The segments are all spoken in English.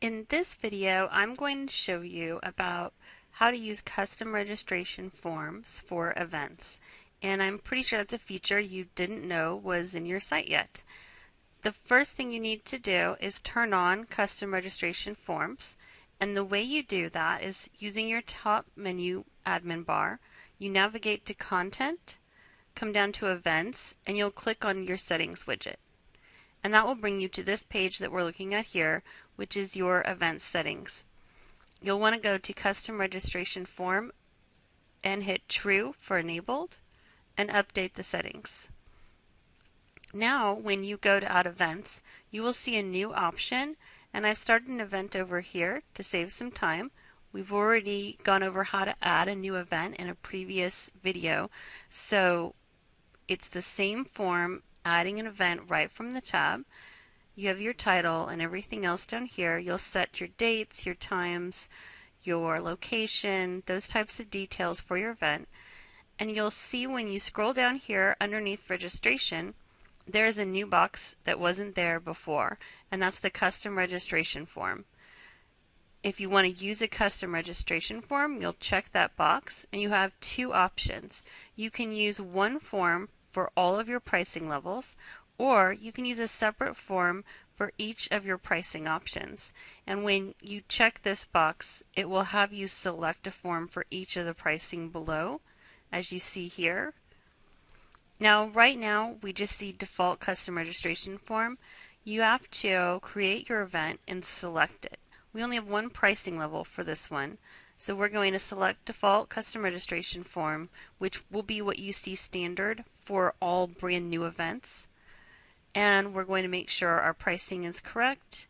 In this video, I'm going to show you about how to use custom registration forms for events. And I'm pretty sure that's a feature you didn't know was in your site yet. The first thing you need to do is turn on custom registration forms. And the way you do that is using your top menu admin bar. You navigate to content, come down to events, and you'll click on your settings widget and that will bring you to this page that we're looking at here, which is your event settings. You'll want to go to custom registration form and hit true for enabled and update the settings. Now when you go to add events you will see a new option and I've started an event over here to save some time. We've already gone over how to add a new event in a previous video so it's the same form adding an event right from the tab. You have your title and everything else down here. You'll set your dates, your times, your location, those types of details for your event. And you'll see when you scroll down here underneath registration, there is a new box that wasn't there before, and that's the custom registration form. If you want to use a custom registration form, you'll check that box and you have two options. You can use one form for all of your pricing levels, or you can use a separate form for each of your pricing options. And when you check this box, it will have you select a form for each of the pricing below, as you see here. Now, right now, we just see default custom registration form. You have to create your event and select it. We only have one pricing level for this one, so we're going to select default custom registration form, which will be what you see standard for all brand new events. And we're going to make sure our pricing is correct,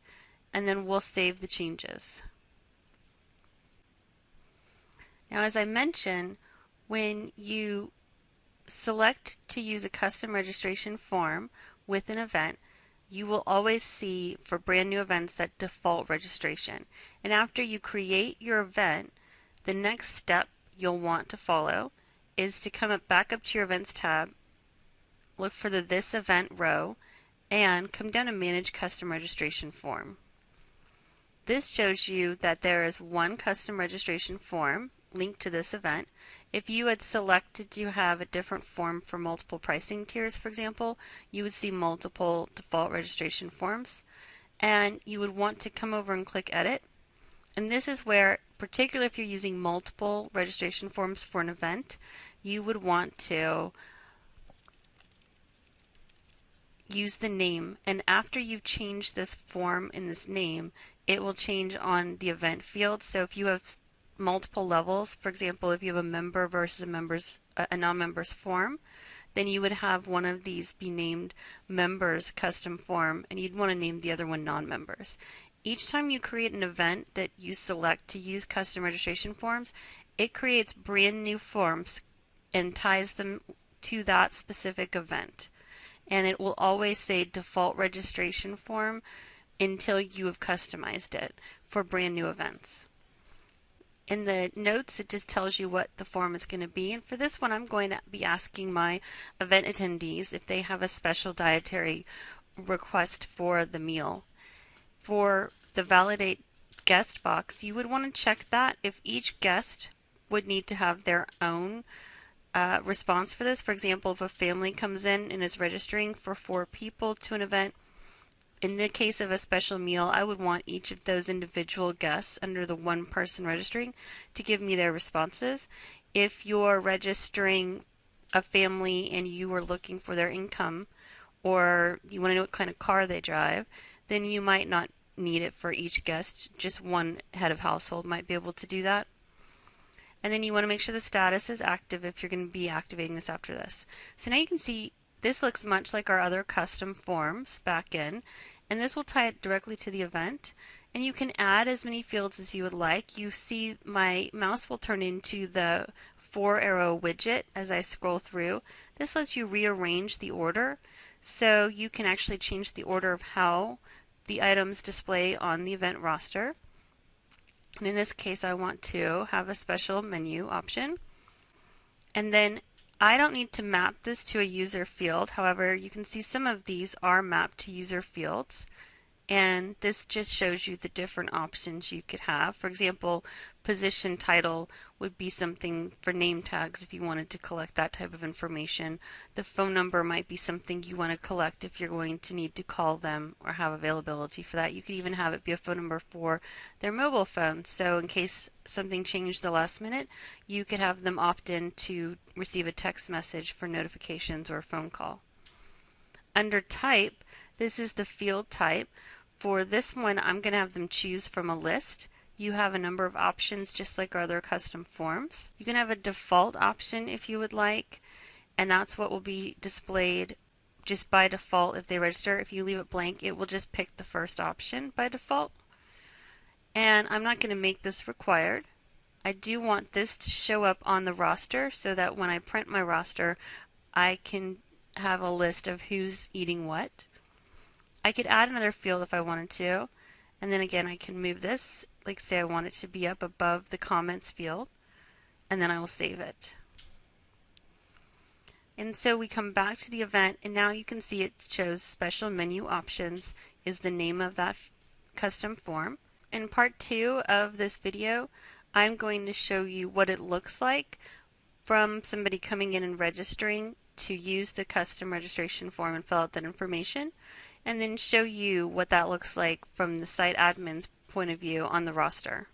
and then we'll save the changes. Now, as I mentioned, when you select to use a custom registration form with an event, you will always see for brand new events that default registration. And after you create your event, the next step you'll want to follow is to come up back up to your events tab, look for the this event row, and come down to manage custom registration form. This shows you that there is one custom registration form linked to this event. If you had selected to have a different form for multiple pricing tiers, for example, you would see multiple default registration forms. And you would want to come over and click Edit and this is where, particularly if you're using multiple registration forms for an event, you would want to use the name. And after you've changed this form in this name, it will change on the event field. So if you have multiple levels, for example, if you have a member versus a members a non-members form, then you would have one of these be named members custom form and you'd want to name the other one non-members. Each time you create an event that you select to use custom registration forms, it creates brand new forms and ties them to that specific event. And it will always say default registration form until you have customized it for brand new events. In the notes, it just tells you what the form is going to be. And for this one, I'm going to be asking my event attendees if they have a special dietary request for the meal for the validate guest box, you would want to check that if each guest would need to have their own uh, response for this. For example, if a family comes in and is registering for four people to an event, in the case of a special meal, I would want each of those individual guests under the one person registering to give me their responses. If you're registering a family and you are looking for their income or you want to know what kind of car they drive, then you might not need it for each guest. Just one head of household might be able to do that. And then you want to make sure the status is active if you're going to be activating this after this. So now you can see this looks much like our other custom forms back in, and this will tie it directly to the event. And you can add as many fields as you would like. You see my mouse will turn into the four arrow widget as I scroll through. This lets you rearrange the order so you can actually change the order of how the items display on the event roster. And in this case, I want to have a special menu option. And then I don't need to map this to a user field. However, you can see some of these are mapped to user fields. And this just shows you the different options you could have. For example, position title would be something for name tags if you wanted to collect that type of information. The phone number might be something you want to collect if you're going to need to call them or have availability for that. You could even have it be a phone number for their mobile phone. So in case something changed the last minute, you could have them opt in to receive a text message for notifications or a phone call. Under type, this is the field type. For this one, I'm going to have them choose from a list. You have a number of options just like our other custom forms. You can have a default option if you would like, and that's what will be displayed just by default if they register. If you leave it blank, it will just pick the first option by default. And I'm not going to make this required. I do want this to show up on the roster so that when I print my roster, I can have a list of who's eating what. I could add another field if I wanted to. And then again, I can move this, like say I want it to be up above the comments field, and then I will save it. And so we come back to the event, and now you can see it shows special menu options is the name of that custom form. In part two of this video, I'm going to show you what it looks like from somebody coming in and registering to use the custom registration form and fill out that information and then show you what that looks like from the site admin's point of view on the roster.